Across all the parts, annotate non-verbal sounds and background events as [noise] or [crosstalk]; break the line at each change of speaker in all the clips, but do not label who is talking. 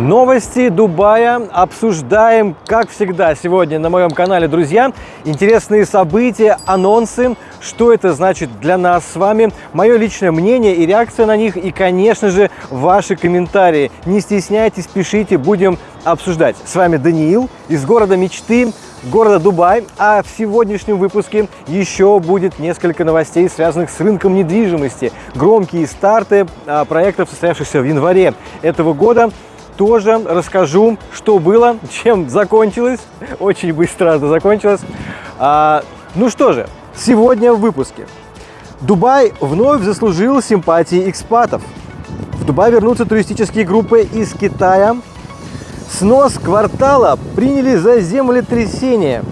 Новости Дубая обсуждаем, как всегда, сегодня на моем канале, друзья. Интересные события, анонсы, что это значит для нас с вами, мое личное мнение и реакция на них, и, конечно же, ваши комментарии. Не стесняйтесь, пишите, будем обсуждать. С вами Даниил из города мечты, города Дубай, а в сегодняшнем выпуске еще будет несколько новостей, связанных с рынком недвижимости. Громкие старты а, проектов, состоявшихся в январе этого года – тоже расскажу, что было, [laughs] чем закончилось. Очень быстро это закончилось. А, ну что же, сегодня в выпуске. Дубай вновь заслужил симпатии экспатов. В Дубай вернутся туристические группы из Китая. Снос квартала приняли за землетрясение.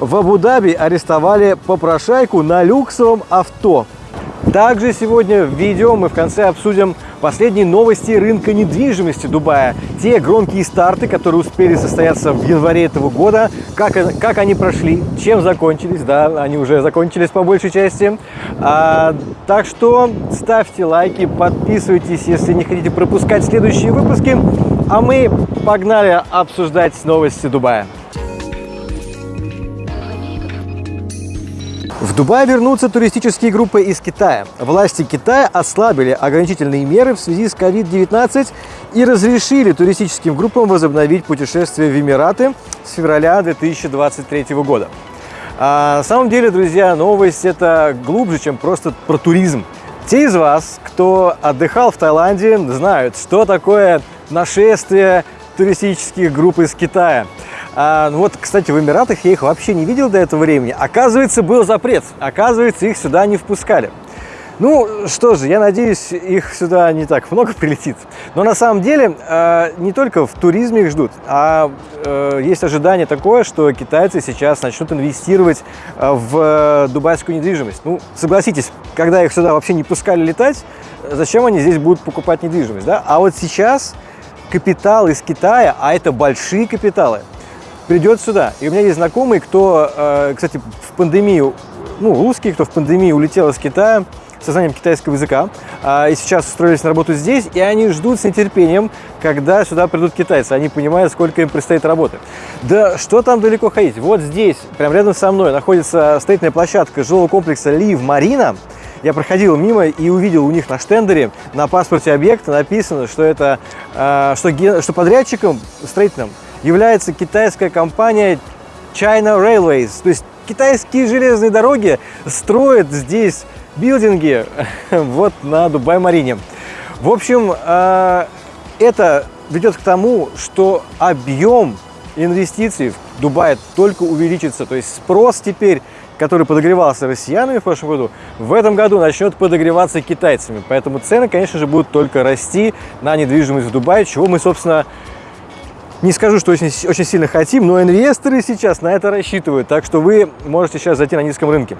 В Абу-Даби арестовали попрошайку на люксовом авто. Также сегодня в видео мы в конце обсудим последние новости рынка недвижимости Дубая. Те громкие старты, которые успели состояться в январе этого года, как, как они прошли, чем закончились, да, они уже закончились по большей части. А, так что ставьте лайки, подписывайтесь, если не хотите пропускать следующие выпуски. А мы погнали обсуждать новости Дубая. В Дубай вернутся туристические группы из Китая. Власти Китая ослабили ограничительные меры в связи с COVID-19 и разрешили туристическим группам возобновить путешествия в Эмираты с февраля 2023 года. А на самом деле, друзья, новость это глубже, чем просто про туризм. Те из вас, кто отдыхал в Таиланде, знают, что такое нашествие туристических групп из Китая. А, ну вот, кстати, в Эмиратах я их вообще не видел до этого времени. Оказывается, был запрет. Оказывается, их сюда не впускали. Ну, что же, я надеюсь, их сюда не так много [laughs] прилетит. Но на самом деле э, не только в туризме их ждут, а э, есть ожидание такое, что китайцы сейчас начнут инвестировать э, в дубайскую недвижимость. Ну, согласитесь, когда их сюда вообще не пускали летать, зачем они здесь будут покупать недвижимость, да? А вот сейчас капитал из Китая, а это большие капиталы, придет сюда. И у меня есть знакомый, кто, э, кстати, в пандемию, ну, русский, кто в пандемии улетел из Китая, со знанием китайского языка, а, и сейчас устроились на работу здесь, и они ждут с нетерпением, когда сюда придут китайцы. Они понимают, сколько им предстоит работы. Да что там далеко ходить? Вот здесь, прямо рядом со мной, находится строительная площадка жилого комплекса Лив Марина. Я проходил мимо и увидел у них на штендере на паспорте объекта написано, что это а, что, что подрядчиком строительным является китайская компания China Railways. То есть китайские железные дороги строят здесь билдинги [laughs] вот на Дубай-Марине. В общем, а, это ведет к тому, что объем инвестиций в Дубай только увеличится. То есть спрос теперь, который подогревался россиянами в прошлом году, в этом году начнет подогреваться китайцами. Поэтому цены, конечно же, будут только расти на недвижимость в Дубае, чего мы, собственно, не скажу, что очень, очень сильно хотим, но инвесторы сейчас на это рассчитывают, так что вы можете сейчас зайти на низком рынке.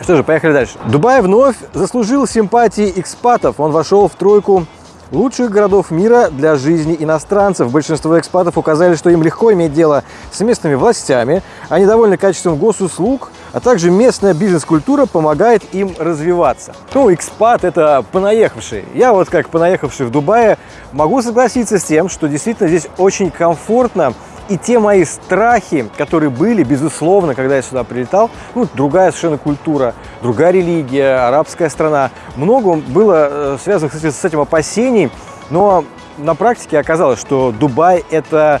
Что же, поехали дальше. Дубай вновь заслужил симпатии экспатов. Он вошел в тройку лучших городов мира для жизни иностранцев. Большинство экспатов указали, что им легко иметь дело с местными властями, они довольны качеством госуслуг, а также местная бизнес-культура помогает им развиваться. Ну, экспат – это понаехавший. Я вот как понаехавший в Дубае могу согласиться с тем, что действительно здесь очень комфортно, и те мои страхи, которые были, безусловно, когда я сюда прилетал, ну, другая совершенно культура, другая религия, арабская страна, много было э, связано, кстати, с этим опасений, но на практике оказалось, что Дубай – это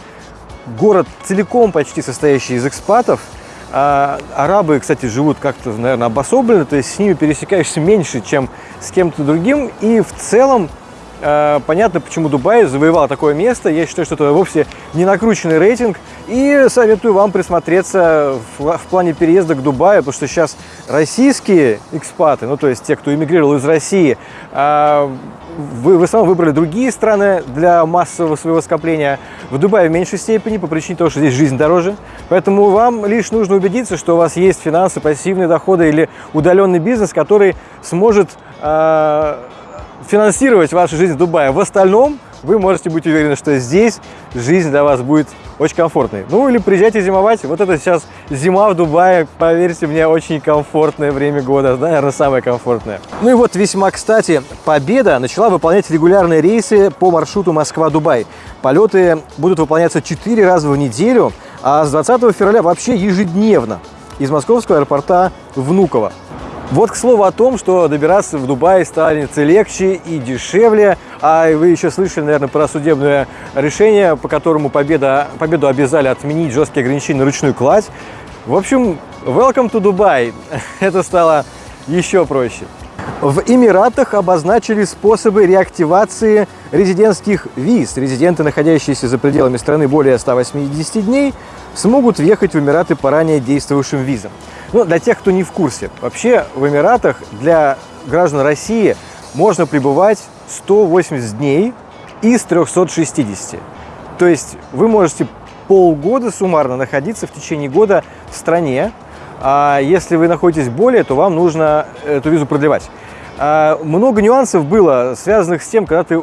город целиком почти состоящий из экспатов, а арабы, кстати, живут как-то, наверное, обособленно, то есть с ними пересекаешься меньше, чем с кем-то другим, и в целом понятно, почему Дубай завоевал такое место. Я считаю, что это вовсе не накрученный рейтинг. И советую вам присмотреться в, в плане переезда к Дубаю, потому что сейчас российские экспаты, ну то есть те, кто эмигрировал из России, э, вы в основном выбрали другие страны для массового своего скопления. В Дубае в меньшей степени по причине того, что здесь жизнь дороже. Поэтому вам лишь нужно убедиться, что у вас есть финансы, пассивные доходы или удаленный бизнес, который сможет э, финансировать вашу жизнь в Дубае. В остальном вы можете быть уверены, что здесь жизнь для вас будет очень комфортной. Ну или приезжайте зимовать. Вот это сейчас зима в Дубае, поверьте мне, очень комфортное время года, наверное, самое комфортное. Ну и вот весьма кстати, Победа начала выполнять регулярные рейсы по маршруту Москва-Дубай. Полеты будут выполняться 4 раза в неделю, а с 20 февраля вообще ежедневно из московского аэропорта Внуково. Вот к слову о том, что добираться в Дубай станет легче и дешевле. А вы еще слышали, наверное, про судебное решение, по которому победа, победу обязали отменить жесткие ограничения на ручную кладь. В общем, welcome to Dubai. [laughs] Это стало еще проще. В Эмиратах обозначили способы реактивации резидентских виз. Резиденты, находящиеся за пределами страны более 180 дней, смогут въехать в Эмираты по ранее действующим визам. Ну, для тех, кто не в курсе, вообще в Эмиратах для граждан России можно пребывать 180 дней из 360. То есть вы можете полгода суммарно находиться в течение года в стране, а если вы находитесь более, то вам нужно эту визу продлевать. А много нюансов было, связанных с тем, когда ты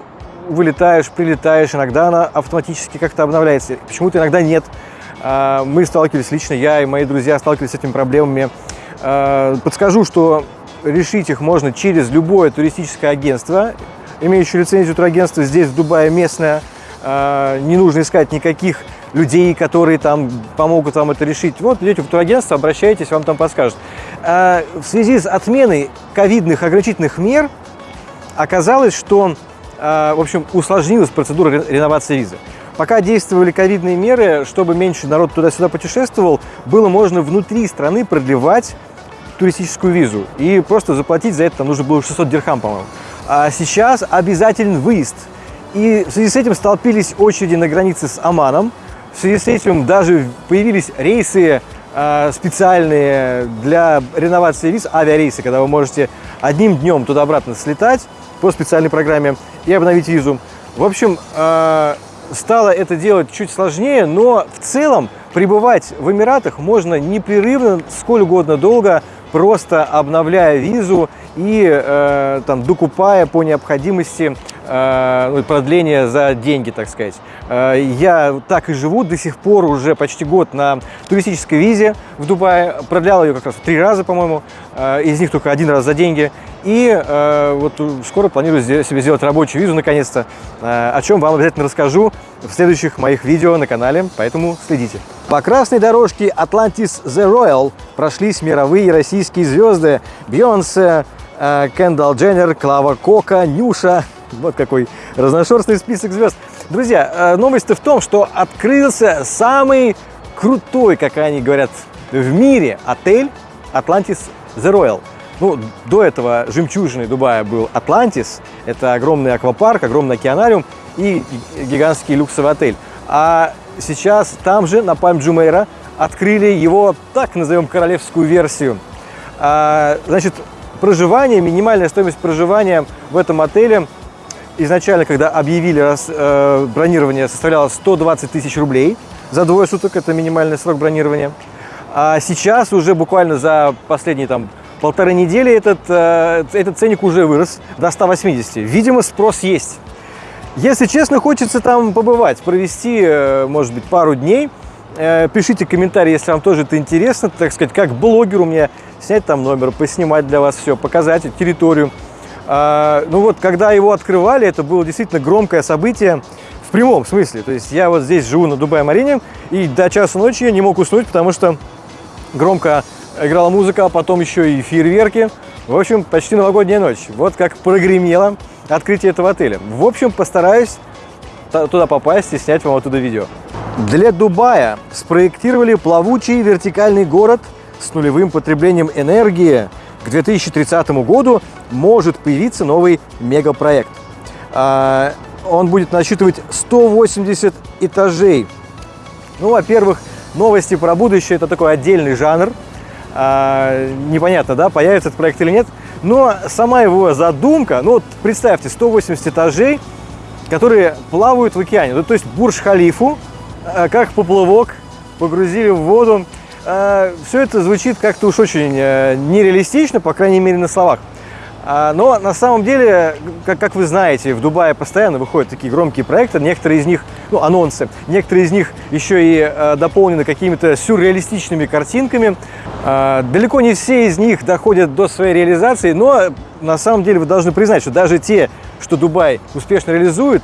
вылетаешь, прилетаешь, иногда она автоматически как-то обновляется, почему-то иногда нет. А, мы сталкивались лично, я и мои друзья сталкивались с этими проблемами. А, подскажу, что решить их можно через любое туристическое агентство, имеющее лицензию турагентства здесь, в Дубае, местное. А, не нужно искать никаких людей, которые там помогут вам это решить. Вот идете в турагентство, обращайтесь, вам там подскажут. В связи с отменой ковидных ограничительных мер оказалось, что в общем, усложнилась процедура реновации визы. Пока действовали ковидные меры, чтобы меньше народ туда-сюда путешествовал, было можно внутри страны продлевать туристическую визу. И просто заплатить за это там нужно было 600 дирхам, по-моему. А сейчас обязателен выезд. И в связи с этим столпились очереди на границе с Оманом. В связи с этим даже появились рейсы э, специальные для реновации виз, авиарейсы, когда вы можете одним днем туда-обратно слетать по специальной программе и обновить визу. В общем, э, стало это делать чуть сложнее, но в целом пребывать в Эмиратах можно непрерывно, сколь угодно долго, просто обновляя визу и э, там, докупая по необходимости продление за деньги, так сказать. Э, я так и живу до сих пор уже почти год на туристической визе в Дубае. Продлял ее как раз три раза, по-моему, э, из них только один раз за деньги. И э, вот скоро планирую себе сделать рабочую визу наконец-то, э, о чем вам обязательно расскажу в следующих моих видео на канале, поэтому следите. По красной дорожке Atlantis The Royal прошлись мировые российские звезды Бейонсе, э, Кендалл Дженнер, Клава Кока, Нюша. Вот какой разношерстный список звезд. Друзья, э, новость-то в том, что открылся самый крутой, как они говорят, в мире отель Atlantis The Royal. Ну, до этого жемчужиной Дубая был Атлантис, это огромный аквапарк, огромный океанариум и гигантский люксовый отель. А сейчас там же, на Пальм Джумейра, открыли его, так назовем, королевскую версию. А, значит, проживание, минимальная стоимость проживания в этом отеле изначально, когда объявили раз, э, бронирование, составляла 120 тысяч рублей за двое суток, это минимальный срок бронирования. А сейчас уже буквально за последние там полторы недели этот, э, этот ценник уже вырос до 180. Видимо, спрос есть. Если честно, хочется там побывать, провести, э, может быть, пару дней. Э, пишите комментарии, если вам тоже это интересно, так сказать, как блогеру мне снять там номер, поснимать для вас все, показать территорию. А, ну вот, когда его открывали, это было действительно громкое событие в прямом смысле. То есть я вот здесь живу на Дубай-Марине, и до часа ночи я не мог уснуть, потому что громко играла музыка, а потом еще и фейерверки. В общем, почти новогодняя ночь. Вот как прогремело открытие этого отеля. В общем, постараюсь туда попасть и снять вам оттуда видео. Для Дубая спроектировали плавучий вертикальный город с нулевым потреблением энергии. К 2030 году может появиться новый мегапроект. А, он будет насчитывать 180 этажей. Ну, во-первых, новости про будущее – это такой отдельный жанр – а, непонятно, да, появится этот проект или нет. Но сама его задумка, ну вот представьте, 180 этажей, которые плавают в океане. Ну, то есть Бурж-Халифу, а, как поплавок, погрузили в воду. А, все это звучит как-то уж очень э, нереалистично, по крайней мере на словах. А, но на самом деле, как, вы знаете, в Дубае постоянно выходят такие громкие проекты, некоторые из них, ну, анонсы, некоторые из них еще и э, дополнены какими-то сюрреалистичными картинками. Э, далеко не все из них доходят до своей реализации, но на самом деле вы должны признать, что даже те, что Дубай успешно реализует,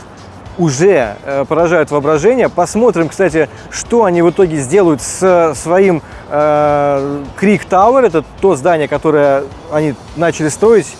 уже э, поражают воображение. Посмотрим, кстати, что они в итоге сделают с своим э, Крик Тауэр. Это то здание, которое они начали строить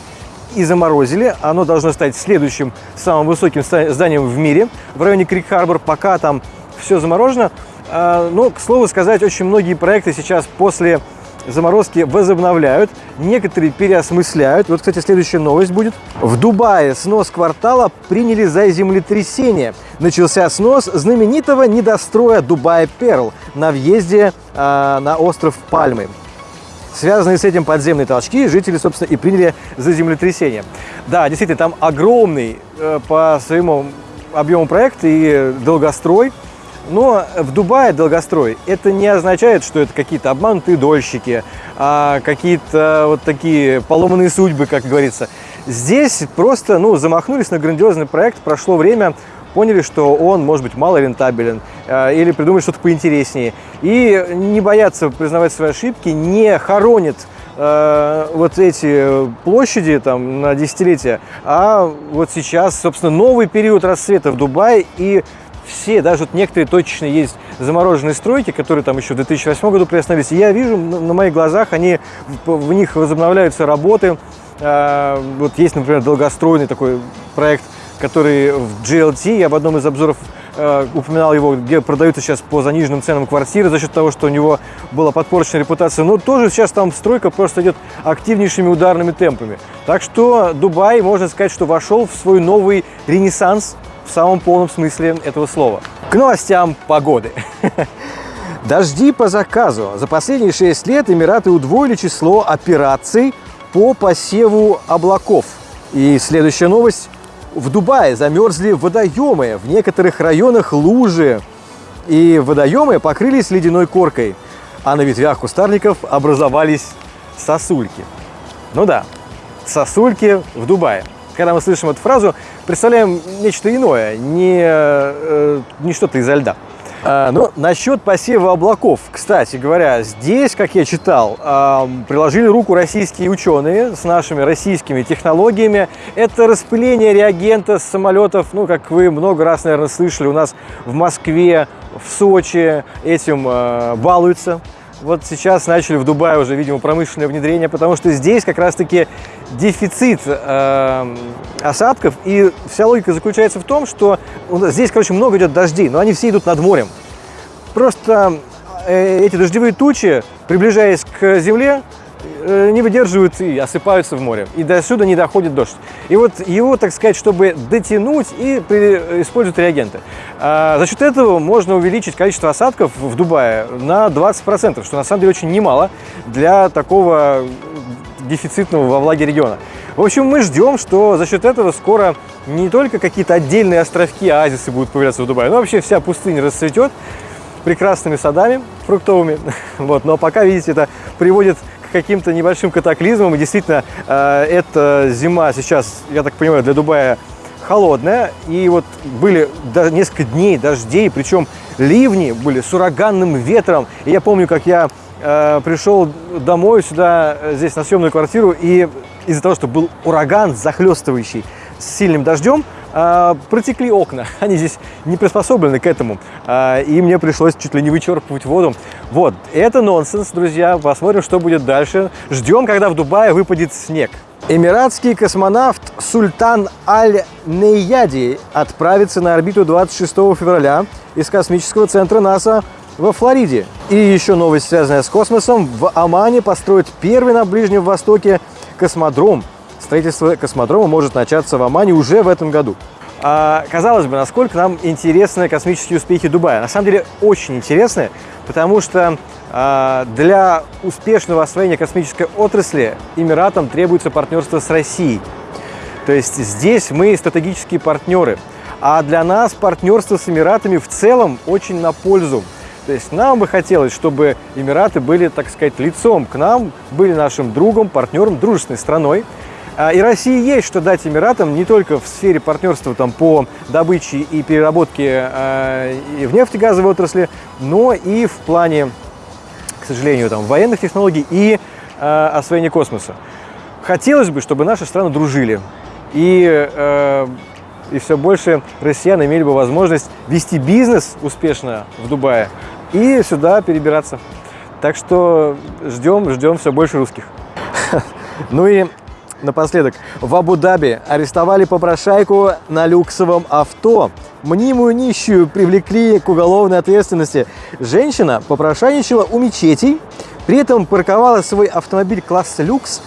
и заморозили. Оно должно стать следующим самым высоким зданием в мире в районе Крик-Харбор. Пока там все заморожено. А, но, к слову сказать, очень многие проекты сейчас после заморозки возобновляют, некоторые переосмысляют. Вот, кстати, следующая новость будет. В Дубае снос квартала приняли за землетрясение. Начался снос знаменитого недостроя Дубая Перл на въезде э, на остров Пальмы. Связанные с этим подземные толчки жители, собственно, и приняли за землетрясение. Да, действительно, там огромный э, по своему объему проект и долгострой. Но в Дубае долгострой это не означает, что это какие-то обманутые дольщики, а какие-то вот такие поломанные судьбы, как говорится. Здесь просто ну, замахнулись на грандиозный проект, прошло время, поняли, что он может быть мало рентабелен э, или придумали что-то поинтереснее. И не боятся признавать свои ошибки, не хоронят э, вот эти площади там на десятилетия, а вот сейчас, собственно, новый период расцвета в Дубае и все, даже вот некоторые точечно есть замороженные стройки, которые там еще в 2008 году приостановились. И я вижу на моих глазах, они, в них возобновляются работы. Э, вот есть, например, долгостроенный такой проект – который в GLT, я в одном из обзоров э, упоминал его, где продаются сейчас по заниженным ценам квартиры за счет того, что у него была подпорчена репутация. Но тоже сейчас там стройка просто идет активнейшими ударными темпами. Так что Дубай, можно сказать, что вошел в свой новый ренессанс в самом полном смысле этого слова. К новостям погоды. [laughs] Дожди по заказу. За последние 6 лет Эмираты удвоили число операций по посеву облаков. И следующая новость. В Дубае замерзли водоемы, в некоторых районах лужи, и водоемы покрылись ледяной коркой, а на ветвях кустарников образовались сосульки. Ну да, сосульки в Дубае. Когда мы слышим эту фразу, представляем нечто иное, не, э, не что-то изо льда. А, ну, насчет посева облаков, кстати говоря, здесь, как я читал, а, приложили руку российские ученые с нашими российскими технологиями. Это распыление реагента с самолетов, ну, как вы много раз, наверное, слышали, у нас в Москве, в Сочи этим а, балуются. Вот сейчас начали в Дубае уже, видимо, промышленное внедрение, потому что здесь как раз-таки дефицит э, осадков, и вся логика заключается в том, что здесь, короче, много идет дождей, но они все идут над морем. Просто э, эти дождевые тучи, приближаясь к земле, не выдерживают и осыпаются в море. И до сюда не доходит дождь. И вот его, так сказать, чтобы дотянуть и используют реагенты. А за счет этого можно увеличить количество осадков в Дубае на 20%, что на самом деле очень немало для такого дефицитного во влаге региона. В общем, мы ждем, что за счет этого скоро не только какие-то отдельные островки, оазисы будут появляться в Дубае, но вообще вся пустыня расцветет прекрасными садами фруктовыми. [laughs] Вот. Но пока, видите, это приводит каким-то небольшим катаклизмом. И действительно, э, эта зима сейчас, я так понимаю, для Дубая холодная. И вот были несколько дней дождей, причем ливни были с ураганным ветром. И я помню, как я э, пришел домой сюда, э, здесь на съемную квартиру, и из-за того, что был ураган захлестывающий с сильным дождем, протекли окна. [laughs] Они здесь не приспособлены к этому. А, и мне пришлось чуть ли не вычерпывать воду. Вот, это нонсенс, друзья. Посмотрим, что будет дальше. Ждем, когда в Дубае выпадет снег. Эмиратский космонавт Султан Аль-Нейяди отправится на орбиту 26 февраля из космического центра НАСА во Флориде. И еще новость, связанная с космосом. В Омане построят первый на Ближнем Востоке космодром – строительство космодрома может начаться в Омане уже в этом году. А, казалось бы, насколько нам интересны космические успехи Дубая. На самом деле очень интересны, потому что а, для успешного освоения космической отрасли Эмиратам требуется партнерство с Россией. То есть здесь мы стратегические партнеры. А для нас партнерство с Эмиратами в целом очень на пользу. То есть нам бы хотелось, чтобы Эмираты были, так сказать, лицом к нам, были нашим другом, партнером, дружественной страной. А, и России есть что дать Эмиратам не только в сфере партнерства там, по добыче и переработке э, в нефтегазовой отрасли, но и в плане, к сожалению, там, военных технологий и э, освоения космоса. Хотелось бы, чтобы наши страны дружили. И, э, и все больше россиян имели бы возможность вести бизнес успешно в Дубае и сюда перебираться. Так что ждем, ждем все больше русских. [laughs] Ну и напоследок. В Абу-Даби арестовали попрошайку на люксовом авто. Мнимую нищую привлекли к уголовной ответственности. Женщина попрошайничала у мечетей, при этом парковала свой автомобиль класса люкс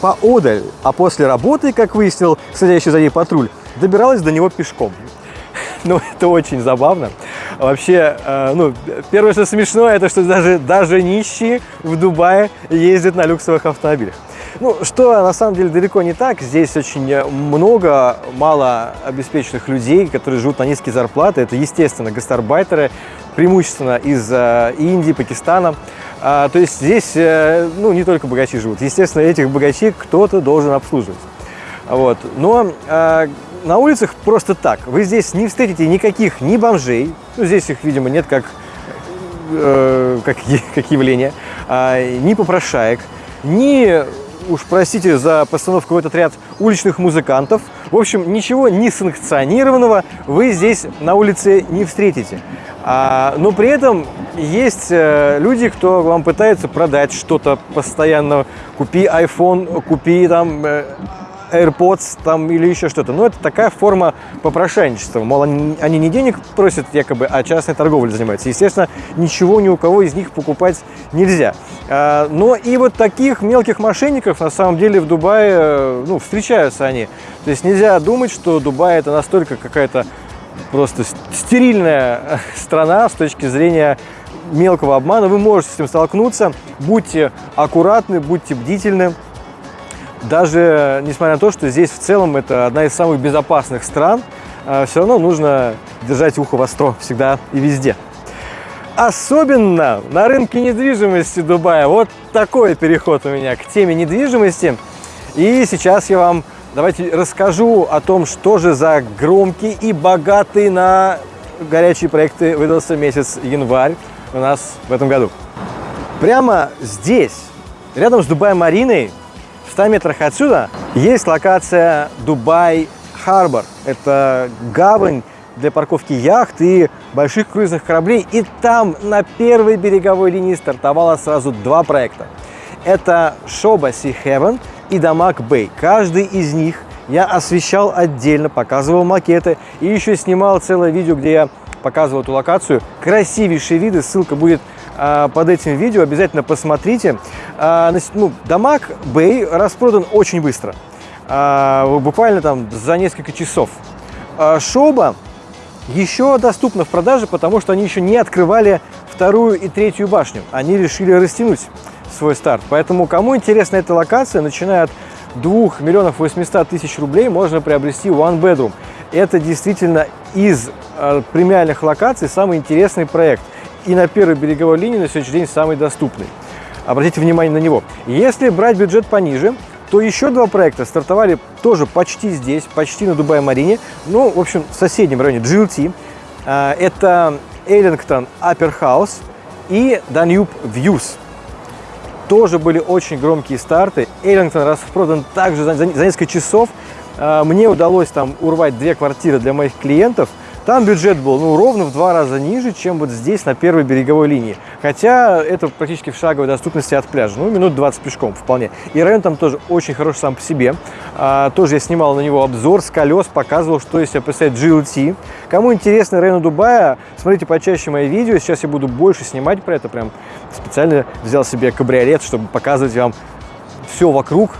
поодаль, а после работы, как выяснил следящий за ней патруль, добиралась до него пешком. [laughs] Ну, это очень забавно. Вообще, э, ну, первое, что смешно, это что даже, даже нищие в Дубае ездят на люксовых автомобилях. Ну, что на самом деле далеко не так. Здесь очень много мало обеспеченных людей, которые живут на низкие зарплаты. Это, естественно, гастарбайтеры, преимущественно из э, Индии, Пакистана. А, то есть здесь э, ну, не только богачи живут. Естественно, этих богачей кто-то должен обслуживать. Вот. Но э, на улицах просто так. Вы здесь не встретите никаких ни бомжей, ну, здесь их, видимо, нет как, э, как, как явление, э, ни попрошаек, ни уж простите за постановку в этот ряд уличных музыкантов. В общем, ничего несанкционированного вы здесь на улице не встретите. А, но при этом есть э, люди, кто вам пытается продать что-то постоянно. Купи iPhone, купи там э, AirPods там или еще что-то. Но это такая форма попрошайничества. Мол, они, не денег просят якобы, а частной торговлей занимаются. Естественно, ничего ни у кого из них покупать нельзя. А, но и вот таких мелких мошенников на самом деле в Дубае ну, встречаются они. То есть нельзя думать, что Дубай это настолько какая-то просто стерильная [laughs] страна с точки зрения мелкого обмана. Вы можете с этим столкнуться. Будьте аккуратны, будьте бдительны даже несмотря на то, что здесь в целом это одна из самых безопасных стран, а, все равно нужно держать ухо востро всегда и везде. Особенно на рынке недвижимости Дубая. Вот такой переход у меня к теме недвижимости. И сейчас я вам давайте расскажу о том, что же за громкий и богатый на горячие проекты выдался месяц январь у нас в этом году. Прямо здесь, рядом с Дубай-Мариной, 100 метрах отсюда есть локация Дубай Харбор. Это гавань для парковки яхт и больших круизных кораблей. И там на первой береговой линии стартовало сразу два проекта. Это Шоба Sea Heaven и Дамаг Бэй. Каждый из них я освещал отдельно, показывал макеты и еще снимал целое видео, где я показывал эту локацию. Красивейшие виды, ссылка будет под этим видео, обязательно посмотрите. А, ну, Дамаг Бэй распродан очень быстро, а, буквально там за несколько часов. Шоба еще доступна в продаже, потому что они еще не открывали вторую и третью башню. Они решили растянуть свой старт. Поэтому, кому интересна эта локация, начиная от 2 миллионов 800 тысяч рублей, можно приобрести One Bedroom. Это действительно из э, премиальных локаций самый интересный проект и на первой береговой линии на сегодняшний день самый доступный. Обратите внимание на него. Если брать бюджет пониже, то еще два проекта стартовали тоже почти здесь, почти на Дубай-Марине, ну, в общем, в соседнем районе GLT. А, это Эллингтон Upper House и Danube Views. Тоже были очень громкие старты. Эллингтон распродан также за, за несколько часов. А, мне удалось там урвать две квартиры для моих клиентов – там бюджет был ну, ровно в два раза ниже, чем вот здесь, на первой береговой линии. Хотя это практически в шаговой доступности от пляжа. Ну, минут 20 пешком вполне. И район там тоже очень хороший сам по себе. А, тоже я снимал на него обзор с колес, показывал, что из себя представляет GLT. Кому интересно район Дубая, смотрите почаще мои видео. Сейчас я буду больше снимать про это. Прям специально взял себе кабриолет, чтобы показывать вам все вокруг,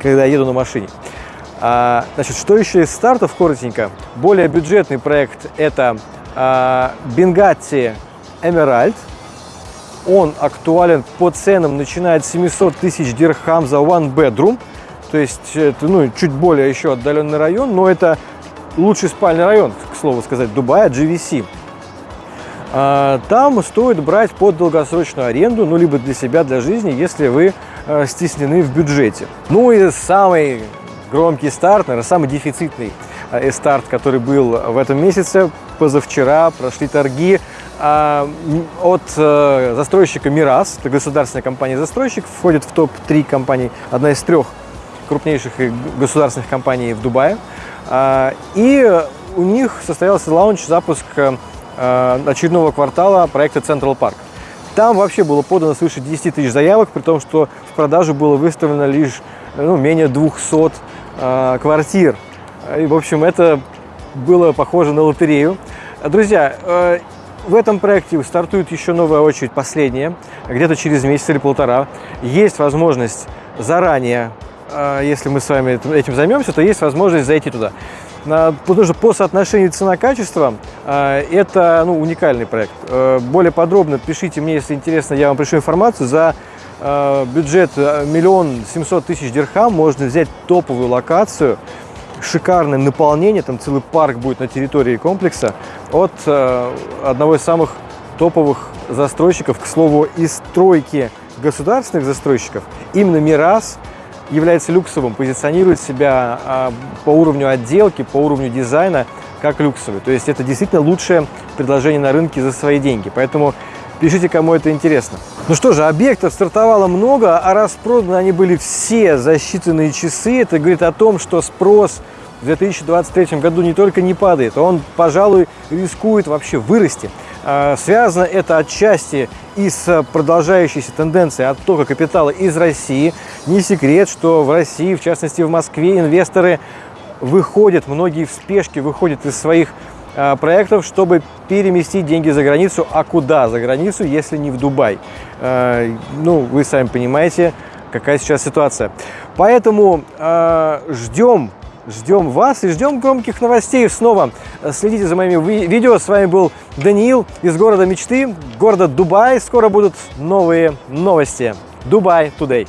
когда еду на машине. А, значит, что еще из стартов, коротенько. Более бюджетный проект – это а, Emerald. Он актуален по ценам, начиная от 700 тысяч дирхам за one bedroom. То есть это ну, чуть более еще отдаленный район, но это лучший спальный район, к слову сказать, Дубая, GVC. А, там стоит брать под долгосрочную аренду, ну, либо для себя, для жизни, если вы стеснены в бюджете. Ну и самый громкий старт, наверное, самый дефицитный э, старт, который был в этом месяце. Позавчера прошли торги а, от э, застройщика «Мирас», это государственная компания-застройщик, входит в топ-3 компаний, одна из трех крупнейших государственных компаний в Дубае. А, и у них состоялся лаунч, запуск э, очередного квартала проекта Central Park. Там вообще было подано свыше 10 тысяч заявок, при том, что в продажу было выставлено лишь ну, менее 200 э, квартир. И, в общем, это было похоже на лотерею. Друзья, э, в этом проекте стартует еще новая очередь, последняя, где-то через месяц или полтора. Есть возможность заранее, э, если мы с вами этим займемся, то есть возможность зайти туда. Потому что по соотношению цена-качество э, это ну, уникальный проект. Э, более подробно пишите мне, если интересно, я вам пришлю информацию. За бюджет миллион семьсот тысяч дирхам можно взять топовую локацию, шикарное наполнение, там целый парк будет на территории комплекса от одного из самых топовых застройщиков, к слову, из стройки государственных застройщиков, именно Мирас – является люксовым, позиционирует себя а, по уровню отделки, по уровню дизайна как люксовый. То есть это действительно лучшее предложение на рынке за свои деньги. Поэтому пишите, кому это интересно. Ну что же, объектов стартовало много, а распроданы они были все за считанные часы. Это говорит о том, что спрос в 2023 году не только не падает, а он, пожалуй, рискует вообще вырасти. А, связано это отчасти и с продолжающейся тенденцией оттока капитала из России. Не секрет, что в России, в частности в Москве, инвесторы выходят, многие в спешке выходят из своих проектов, чтобы переместить деньги за границу. А куда за границу, если не в Дубай? А, ну, вы сами понимаете, какая сейчас ситуация. Поэтому ждем Ждем вас и ждем громких новостей снова. Следите за моими видео. С вами был Даниил из города мечты, города Дубай. Скоро будут новые новости. Дубай Today.